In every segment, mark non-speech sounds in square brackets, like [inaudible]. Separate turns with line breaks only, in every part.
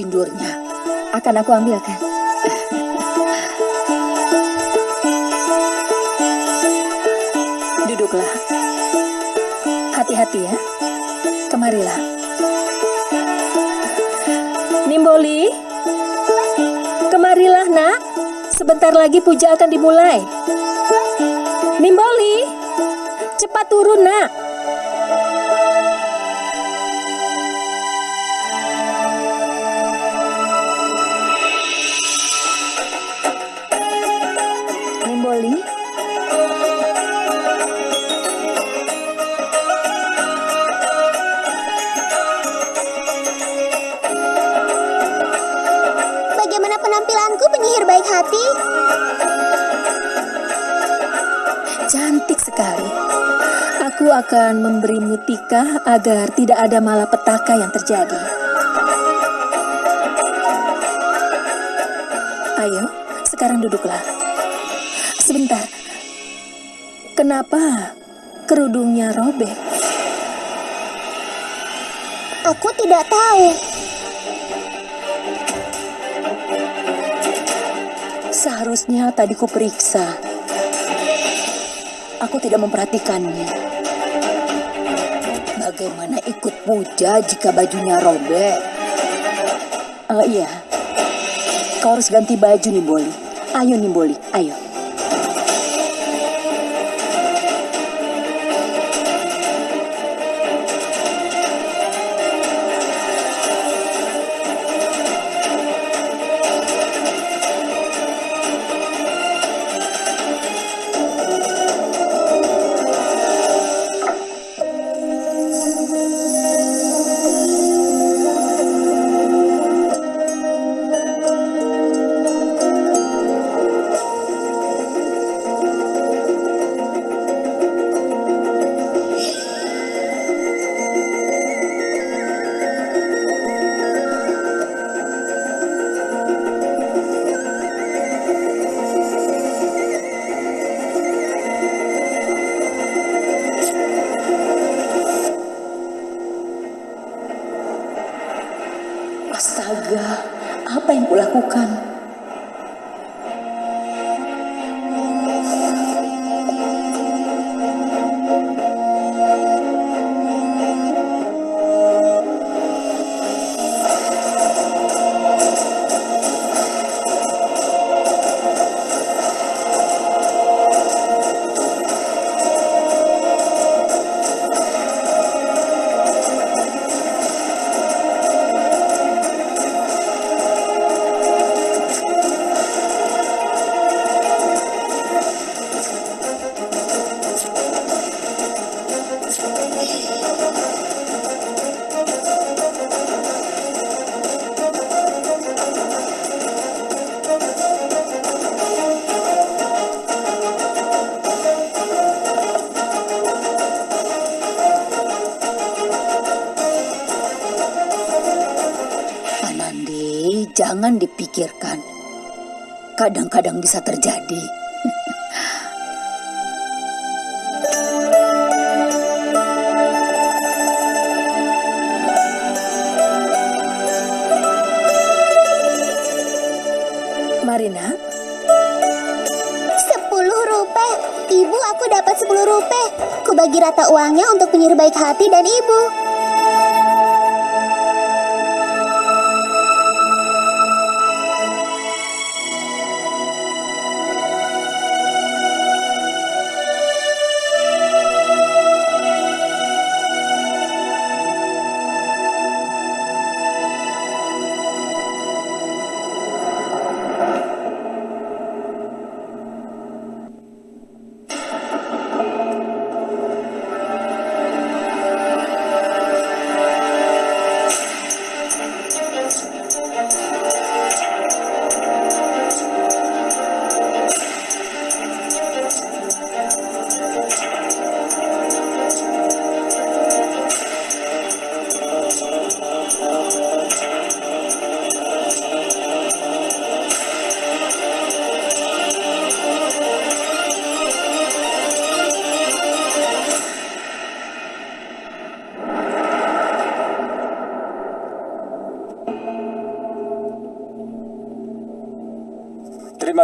sindurnya?
Akan aku ambilkan. Duduklah. Hati-hati ya. Kemarilah. Nimboli. Kemarilah, Nak. Sebentar lagi puja akan dimulai. Nimboli. Cepat turun, Nak.
Hati?
Cantik sekali. Aku akan memberimu tikah agar tidak ada malapetaka yang terjadi. Ayo, sekarang duduklah. Sebentar. Kenapa kerudungnya robek?
Aku tidak tahu.
Seharusnya tadi ku periksa. Aku tidak memperhatikannya.
Bagaimana ikut puja jika bajunya robek?
Oh iya, kau harus ganti baju Nimboli. Ayo Nimboli, ayo.
Jangan dipikirkan. Kadang-kadang bisa terjadi. [laughs]
Marina,
Sepuluh rupiah. Ibu, aku dapat sepuluh rupiah. Ku bagi rata uangnya untuk penyihir baik hati dan ibu.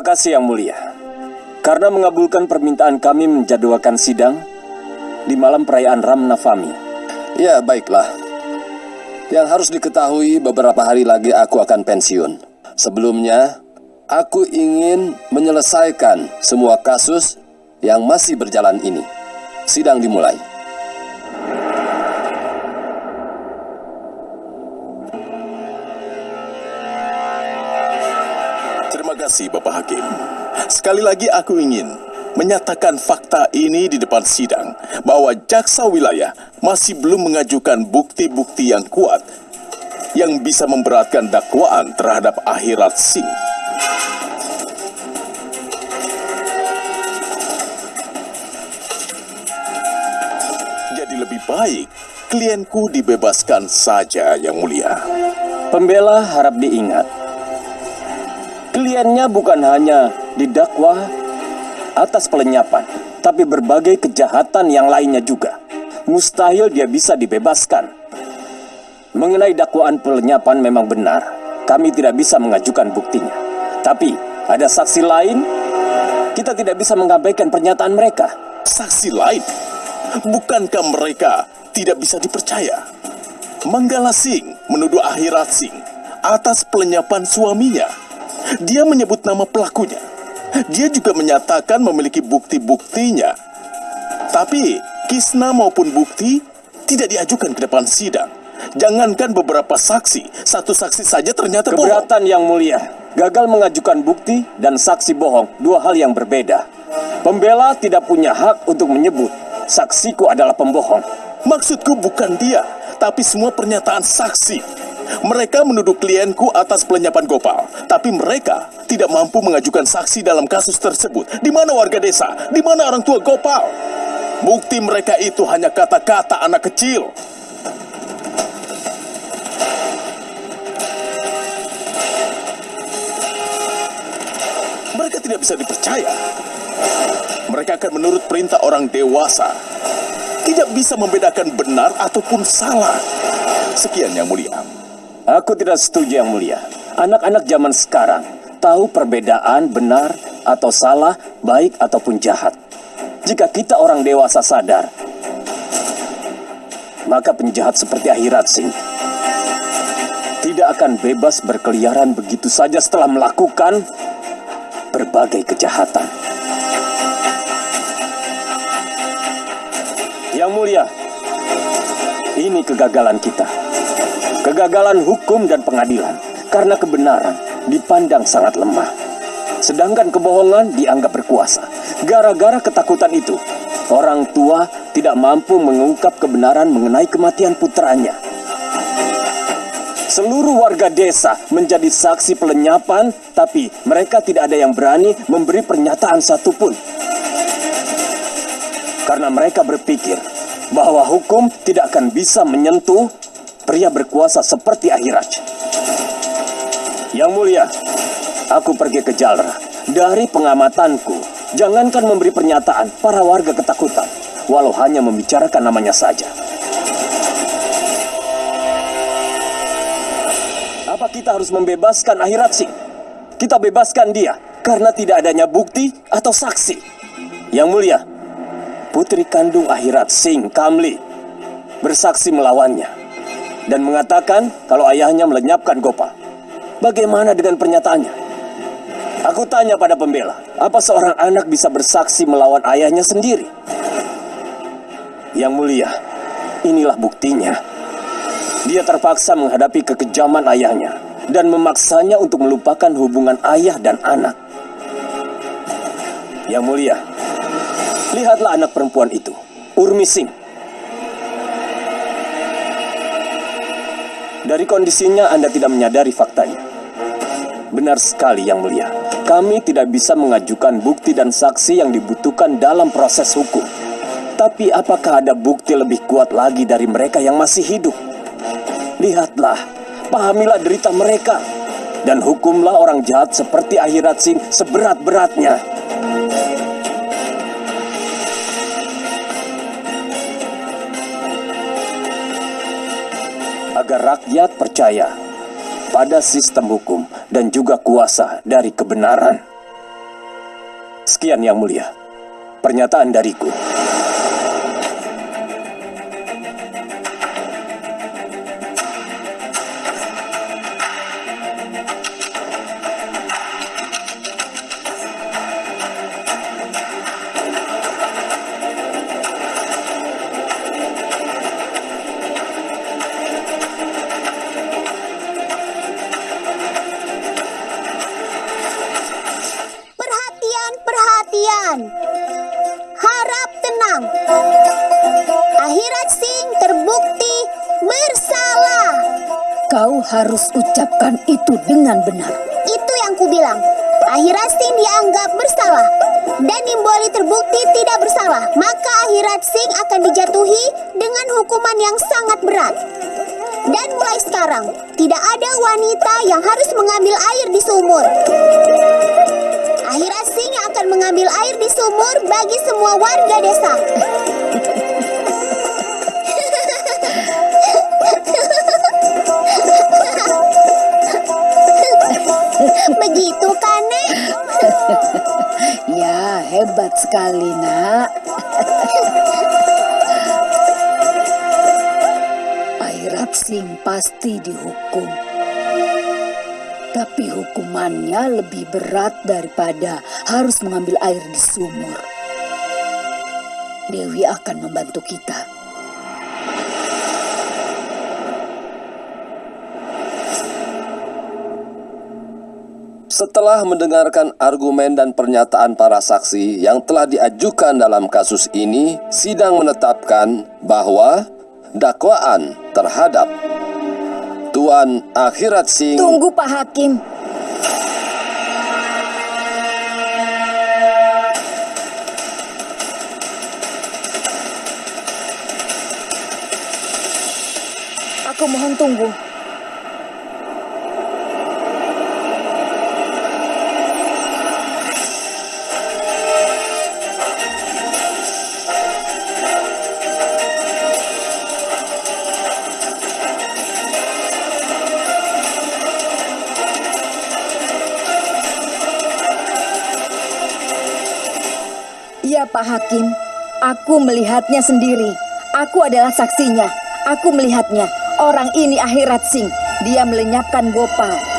Kasih Yang Mulia. Karena mengabulkan permintaan kami menjadwalkan sidang di malam perayaan Ram Navami.
Ya, baiklah. Yang harus diketahui beberapa hari lagi aku akan pensiun. Sebelumnya, aku ingin menyelesaikan semua kasus yang masih berjalan ini. Sidang dimulai.
Kasih Bapak Hakim. Sekali lagi aku ingin menyatakan fakta ini di depan sidang bahwa jaksa wilayah masih belum mengajukan bukti-bukti yang kuat yang bisa memberatkan dakwaan terhadap Akhirat Singh. Jadi lebih baik klienku dibebaskan saja yang mulia.
Pembela harap diingat. Kliennya bukan hanya didakwa atas pelenyapan, tapi berbagai kejahatan yang lainnya juga. Mustahil dia bisa dibebaskan. Mengenai dakwaan pelenyapan memang benar, kami tidak bisa mengajukan buktinya. Tapi ada saksi lain, kita tidak bisa mengabaikan pernyataan mereka.
Saksi lain? Bukankah mereka tidak bisa dipercaya? Manggala Singh menuduh Akhirat Singh atas pelenyapan suaminya. Dia menyebut nama pelakunya. Dia juga menyatakan memiliki bukti-buktinya. Tapi kisna maupun bukti tidak diajukan ke depan sidang. Jangankan beberapa saksi, satu saksi saja ternyata bohong.
Keberatan yang mulia, gagal mengajukan bukti dan saksi bohong, dua hal yang berbeda. Pembela tidak punya hak untuk menyebut saksiku adalah pembohong.
Maksudku bukan dia, tapi semua pernyataan saksi. Mereka menuduh klienku atas pelenyapan Gopal, tapi mereka tidak mampu mengajukan saksi dalam kasus tersebut. Di mana warga desa? Di mana orang tua Gopal? Bukti mereka itu hanya kata-kata anak kecil. Mereka tidak bisa dipercaya. Mereka akan menurut perintah orang dewasa. Tidak bisa membedakan benar ataupun salah. Sekian yang mulia.
Aku tidak setuju yang mulia. Anak-anak zaman sekarang tahu perbedaan benar atau salah, baik ataupun jahat. Jika kita orang dewasa sadar, maka penjahat seperti Akhirat Singh tidak akan bebas berkeliaran begitu saja setelah melakukan berbagai kejahatan. Yang mulia, ini kegagalan kita. Kegagalan hukum dan pengadilan karena kebenaran dipandang sangat lemah. Sedangkan kebohongan dianggap berkuasa. Gara-gara ketakutan itu, orang tua tidak mampu mengungkap kebenaran mengenai kematian putranya. Seluruh warga desa menjadi saksi pelenyapan, tapi mereka tidak ada yang berani memberi pernyataan satupun. Karena mereka berpikir bahwa hukum tidak akan bisa menyentuh pria berkuasa seperti Ahiraj. Yang mulia, aku pergi ke Jalra. Dari pengamatanku, jangankan memberi pernyataan, para warga ketakutan, walau hanya membicarakan namanya saja. Apa kita harus membebaskan Akhirat Singh? Kita bebaskan dia karena tidak adanya bukti atau saksi. Yang mulia, putri kandung Akhirat Singh, Kamli, bersaksi melawannya dan mengatakan kalau ayahnya melenyapkan Gopal. Bagaimana dengan pernyataannya? Aku tanya pada pembela, apa seorang anak bisa bersaksi melawan ayahnya sendiri? Yang mulia, inilah buktinya. Dia terpaksa menghadapi kekejaman ayahnya dan memaksanya untuk melupakan hubungan ayah dan anak. Yang mulia, lihatlah anak perempuan itu, Urmi Singh. Dari kondisinya Anda tidak menyadari faktanya. Benar sekali yang mulia. Kami tidak bisa mengajukan bukti dan saksi yang dibutuhkan dalam proses hukum. Tapi apakah ada bukti lebih kuat lagi dari mereka yang masih hidup? Lihatlah, pahamilah derita mereka. Dan hukumlah orang jahat seperti Akhirat Singh seberat-beratnya. agar rakyat percaya pada sistem hukum dan juga kuasa dari kebenaran. Sekian yang mulia, pernyataan dariku.
Kau harus ucapkan itu dengan benar.
Itu yang kubilang. Akhirat Sing dianggap bersalah. Dan Nimboli terbukti tidak bersalah. Maka Akhirat Sing akan dijatuhi dengan hukuman yang sangat berat. Dan mulai sekarang, tidak ada wanita yang harus mengambil air di sumur. Akhirat Sing akan mengambil air di sumur bagi semua warga desa. Begitu kan, Nek? [laughs]
Ya, hebat sekali, Nak. [laughs] Airat Singh pasti dihukum. Tapi hukumannya lebih berat daripada harus mengambil air di sumur. Dewi akan membantu kita.
Setelah mendengarkan argumen dan pernyataan para saksi yang telah diajukan dalam kasus ini, sidang menetapkan bahwa dakwaan terhadap Tuan Akhirat Singh
Tunggu Pak Hakim. Aku mohon tunggu. Pak Hakim, aku melihatnya sendiri. Aku adalah saksinya. Aku melihatnya. Orang ini akhirat sing. Dia melenyapkan Gopal.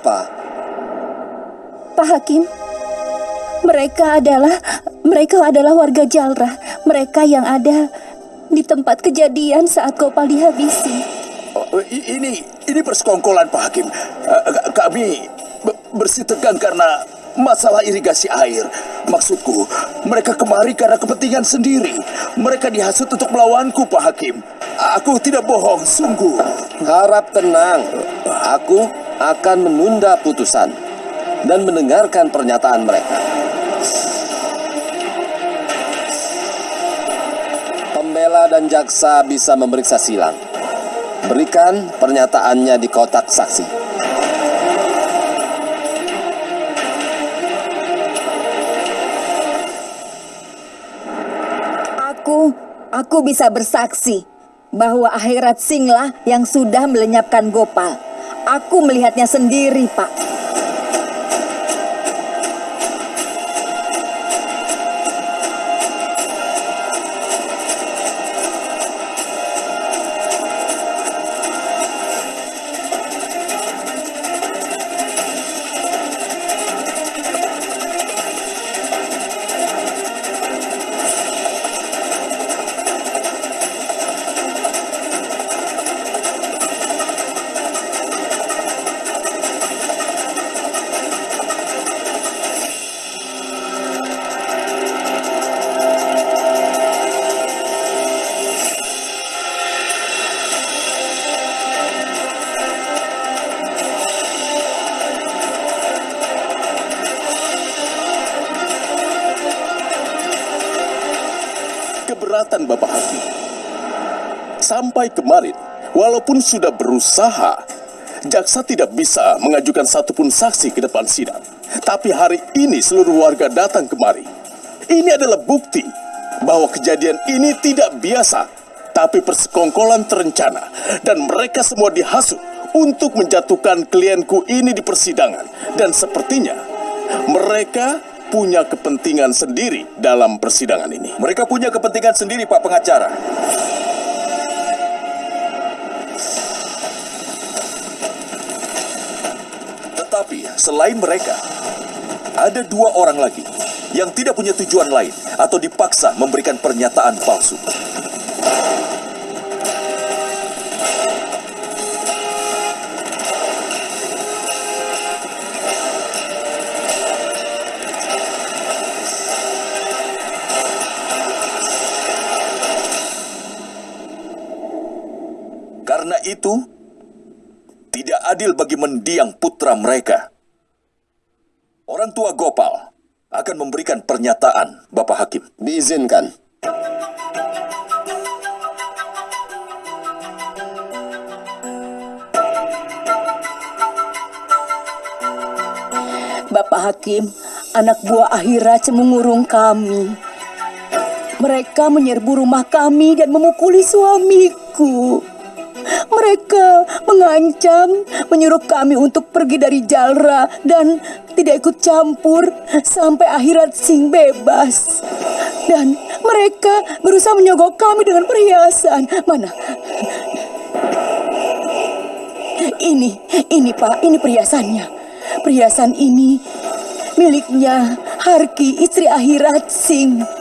Siapa?
Pak Hakim, mereka adalah mereka adalah warga Jalrah. Mereka yang ada di tempat kejadian saat Gopal dihabisi.
Oh, ini ini persekongkolan Pak Hakim. Eh, k- kami be- bersih tegang karena masalah irigasi air. Maksudku, mereka kemari karena kepentingan sendiri. Mereka dihasut untuk melawanku, Pak Hakim. Aku tidak bohong, sungguh.
Harap tenang. Aku akan menunda putusan dan mendengarkan pernyataan mereka. Pembela dan jaksa bisa memeriksa silang. Berikan pernyataannya di kotak saksi.
Aku, aku bisa bersaksi bahwa akhirat singlah yang sudah melenyapkan Gopal. Aku melihatnya sendiri, Pak.
Keberatan Bapak Hakim. Sampai kemarin, walaupun sudah berusaha, jaksa tidak bisa mengajukan satupun saksi ke depan sidang. Tapi hari ini seluruh warga datang kemari. Ini adalah bukti bahwa kejadian ini tidak biasa, tapi persekongkolan terencana dan mereka semua dihasut untuk menjatuhkan klienku ini di persidangan dan sepertinya mereka punya kepentingan sendiri dalam persidangan ini.
Mereka punya kepentingan sendiri, Pak Pengacara. Tetapi selain mereka, ada dua orang lagi yang tidak punya tujuan lain atau dipaksa memberikan pernyataan palsu. Mereka. Orang tua Gopal akan memberikan pernyataan, Bapak Hakim.
Diizinkan.
Bapak Hakim, anak buah akhirat mengurung kami. Mereka menyerbu rumah kami dan memukuli suamiku. Mereka mengancam, menyuruh kami untuk pergi dari Jalra dan tidak ikut campur sampai akhirat sing bebas. Dan mereka berusaha menyogok kami dengan perhiasan. Mana? Ini, ini Pak, ini perhiasannya. Perhiasan ini miliknya Harki, istri akhirat Sing.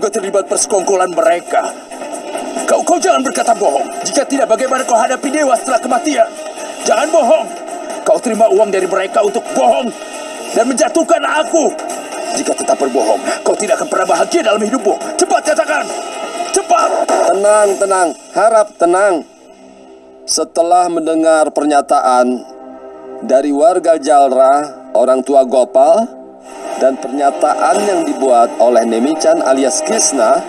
Juga terlibat persekongkolan mereka. Kau, kau jangan berkata bohong. Jika tidak, bagaimana kau hadapi dewa setelah kematian? Jangan bohong. Kau terima uang dari mereka untuk bohong dan menjatuhkan aku. Jika tetap berbohong, kau tidak akan pernah bahagia dalam hidupmu. Cepat katakan. Cepat.
Tenang, tenang. Harap tenang. Setelah mendengar pernyataan dari warga Jalra, orang tua Gopal, dan pernyataan yang dibuat oleh Nemichan alias Krishna,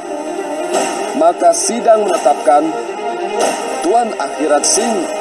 maka sidang menetapkan Tuan Akhirat Singh